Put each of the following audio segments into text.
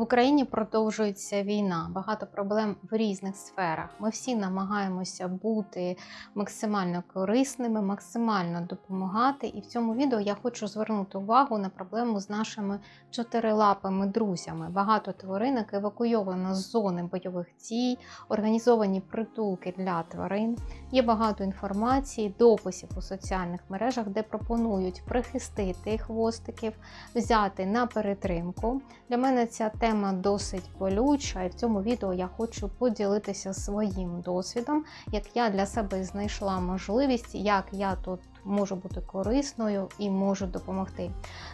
В Україні продовжується війна, багато проблем в різних сферах. Ми всі намагаємося бути максимально корисними, максимально допомагати. І в цьому відео я хочу звернути увагу на проблему з нашими чотирилапими друзями. Багато тваринок евакуйовано з зони бойових дій, організовані притулки для тварин. Є багато інформації, дописів у соціальних мережах, де пропонують прихистити хвостиків, взяти на перетримку. Для мене ця тема досить болюча, і в цьому відео я хочу поділитися своїм досвідом, як я для себе знайшла можливість, як я тут можу бути корисною і можу допомогти.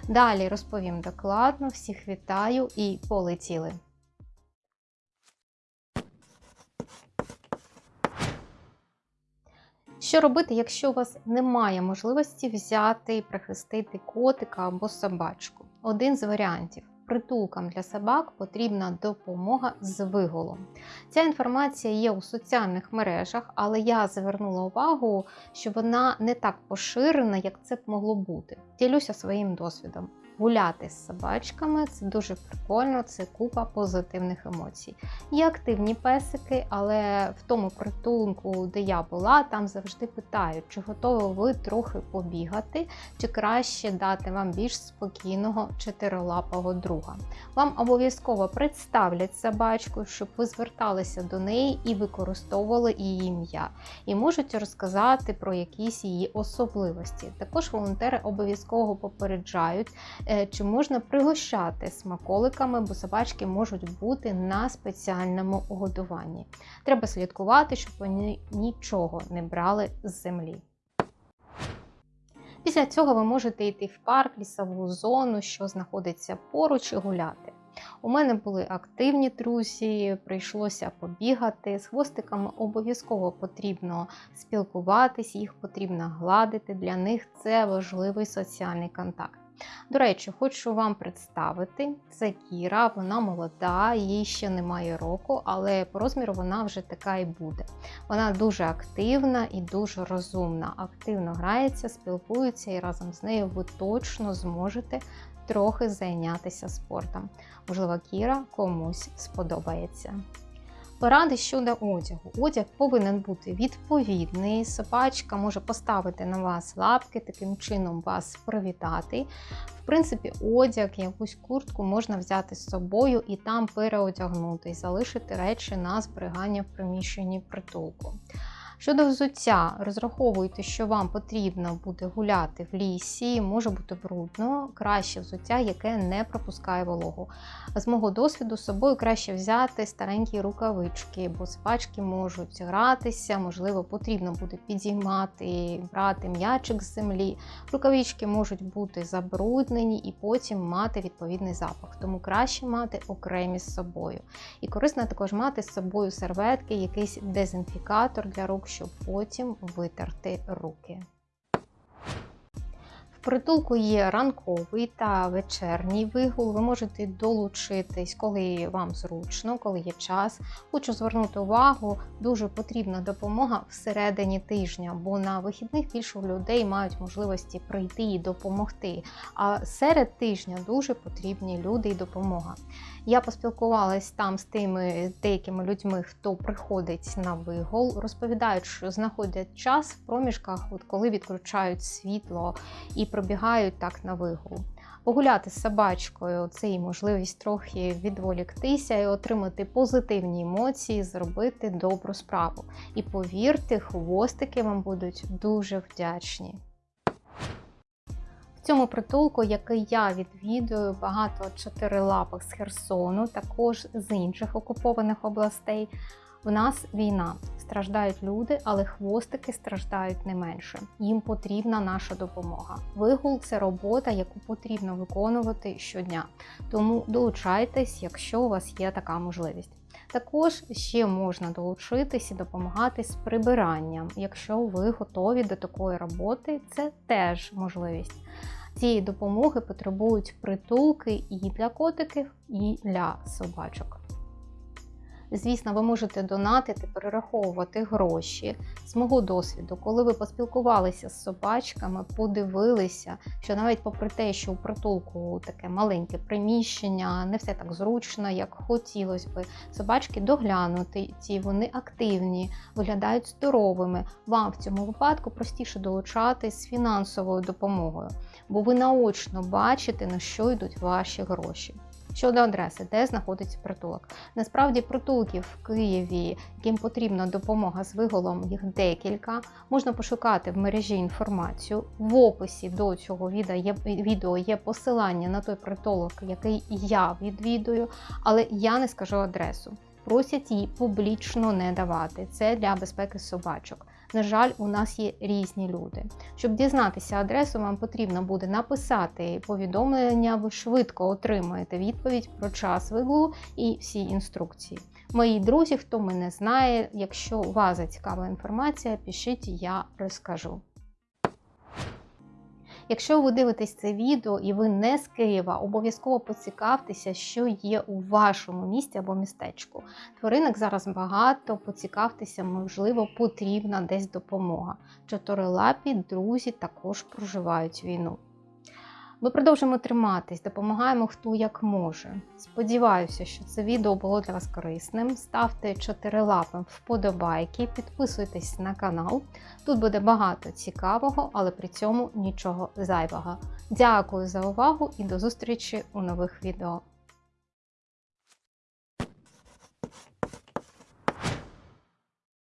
Далі розповім докладно, всіх вітаю і полетіли. Що робити, якщо у вас немає можливості взяти і прихистити котика або собачку? Один з варіантів. Притулкам для собак потрібна допомога з виголом. Ця інформація є у соціальних мережах, але я звернула увагу, що вона не так поширена, як це б могло бути. Ділюся своїм досвідом. Гуляти з собачками це дуже прикольно, це купа позитивних емоцій. Є активні песики, але в тому притулку, де я була, там завжди питають, чи готові ви трохи побігати, чи краще дати вам більш спокійного чотирилапого друга. Вам обов'язково представлять собачку, щоб ви зверталися до неї і використовували її ім'я, і можуть розказати про якісь її особливості. Також волонтери обов'язково попереджають. Е, чи можна пригощати смаколиками, бо собачки можуть бути на спеціальному годуванні. Треба слідкувати, щоб вони нічого не брали з землі. Після цього ви можете йти в парк, лісову зону, що знаходиться поруч, і гуляти. У мене були активні друзі, прийшлося побігати. З хвостиками обов'язково потрібно спілкуватись, їх потрібно гладити. Для них це важливий соціальний контакт. До речі, хочу вам представити це Кіра, вона молода, їй ще немає року, але по розміру вона вже така і буде. Вона дуже активна і дуже розумна. Активно грається, спілкується, і разом з нею ви точно зможете трохи зайнятися спортом. Можливо, Кіра комусь сподобається. Поради щодо одягу. Одяг повинен бути відповідний. Собачка може поставити на вас лапки, таким чином вас привітати. В принципі, одяг, якусь куртку можна взяти з собою і там переодягнути, і залишити речі на зберігання в приміщенні притулку. Щодо взуття, розраховуйте, що вам потрібно буде гуляти в лісі, може бути брудно, краще взуття, яке не пропускає вологу. З мого досвіду з собою краще взяти старенькі рукавички, бо собачки можуть гратися, можливо, потрібно буде підіймати, брати м'ячик з землі. Рукавички можуть бути забруднені і потім мати відповідний запах, тому краще мати окремі з собою. І корисно також мати з собою серветки, якийсь дезінфікатор для рук щоб потім витерти руки. Притулку є ранковий та вечірній вигул. Ви можете долучитись, коли вам зручно, коли є час. Хочу звернути увагу, дуже потрібна допомога всередині тижня, бо на вихідних більше людей мають можливості прийти і допомогти. А серед тижня дуже потрібні люди і допомога. Я поспілкувалась там з тими деякими людьми, хто приходить на вигул, розповідають, що знаходять час в проміжках, от коли відключають світло і пробігають так на вигул. Погуляти з собачкою це і можливість трохи відволіктися і отримати позитивні емоції, зробити добру справу. І повірте, хвостики вам будуть дуже вдячні. В цьому притулку, який я відвідую, багато чотирилапих з Херсону, також з інших окупованих областей. У нас війна, страждають люди, але хвостики страждають не менше. Їм потрібна наша допомога. Вигул це робота, яку потрібно виконувати щодня. Тому долучайтесь, якщо у вас є така можливість. Також ще можна долучитись і допомагати з прибиранням. Якщо ви готові до такої роботи, це теж можливість. Цієї допомоги потребують притулки і для котиків, і для собачок. Звісно, ви можете донатити, перераховувати гроші. З мого досвіду, коли ви поспілкувалися з собачками, подивилися, що навіть попри те, що у притулку таке маленьке приміщення, не все так зручно, як хотілося би. Собачки доглянуті, ті вони активні, виглядають здоровими. Вам в цьому випадку простіше долучатись з фінансовою допомогою, бо ви наочно бачите, на що йдуть ваші гроші. Щодо адреси, де знаходиться притулок. Насправді притулків в Києві, яким потрібна допомога з виголом, їх декілька. Можна пошукати в мережі інформацію. В описі до цього відео є, посилання на той притулок, який я відвідую, але я не скажу адресу. Просять її публічно не давати. Це для безпеки собачок. На жаль, у нас є різні люди. Щоб дізнатися адресу, вам потрібно буде написати повідомлення, ви швидко отримаєте відповідь про час вигулу і всі інструкції. Мої друзі, хто мене знає, якщо вас зацікавила інформація, пишіть, я розкажу. Якщо ви дивитесь це відео і ви не з Києва, обов'язково поцікавтеся, що є у вашому місті або містечку. Тваринок зараз багато, поцікавтеся, можливо, потрібна десь допомога. Чотирилапі друзі також проживають війну. Ми продовжимо триматись, допомагаємо хто як може. Сподіваюся, що це відео було для вас корисним. Ставте 4 лапи вподобайки, підписуйтесь на канал. Тут буде багато цікавого, але при цьому нічого зайвого. Дякую за увагу і до зустрічі у нових відео.